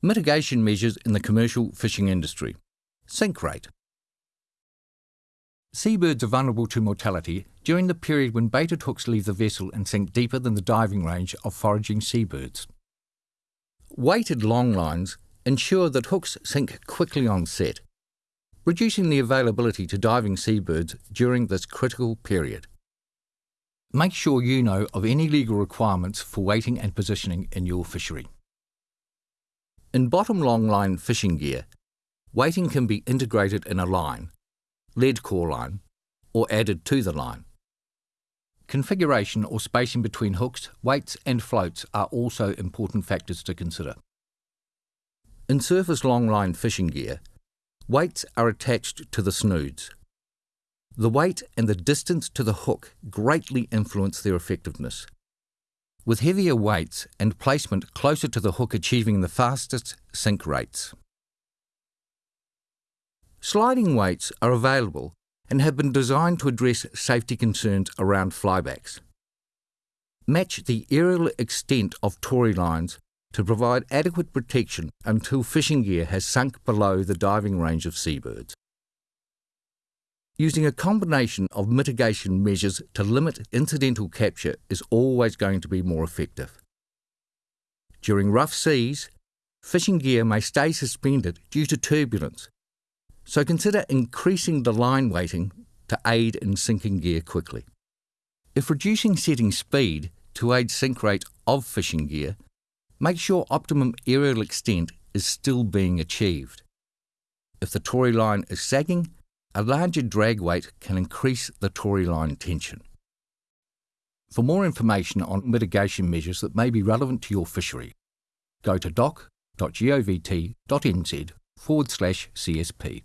Mitigation measures in the commercial fishing industry. Sink rate. Seabirds are vulnerable to mortality during the period when baited hooks leave the vessel and sink deeper than the diving range of foraging seabirds. Weighted long lines ensure that hooks sink quickly on set, reducing the availability to diving seabirds during this critical period. Make sure you know of any legal requirements for weighting and positioning in your fishery. In bottom longline fishing gear, weighting can be integrated in a line, lead core line, or added to the line. Configuration or spacing between hooks, weights and floats are also important factors to consider. In surface longline fishing gear, weights are attached to the snoods. The weight and the distance to the hook greatly influence their effectiveness. With heavier weights and placement closer to the hook achieving the fastest sink rates. Sliding weights are available and have been designed to address safety concerns around flybacks. Match the aerial extent of tori lines to provide adequate protection until fishing gear has sunk below the diving range of seabirds. Using a combination of mitigation measures to limit incidental capture is always going to be more effective. During rough seas, fishing gear may stay suspended due to turbulence, so consider increasing the line weighting to aid in sinking gear quickly. If reducing setting speed to aid sink rate of fishing gear, make sure optimum aerial extent is still being achieved. If the tori line is sagging, a larger drag weight can increase the tori line tension. For more information on mitigation measures that may be relevant to your fishery, go to doc.govt.nz forward slash CSP.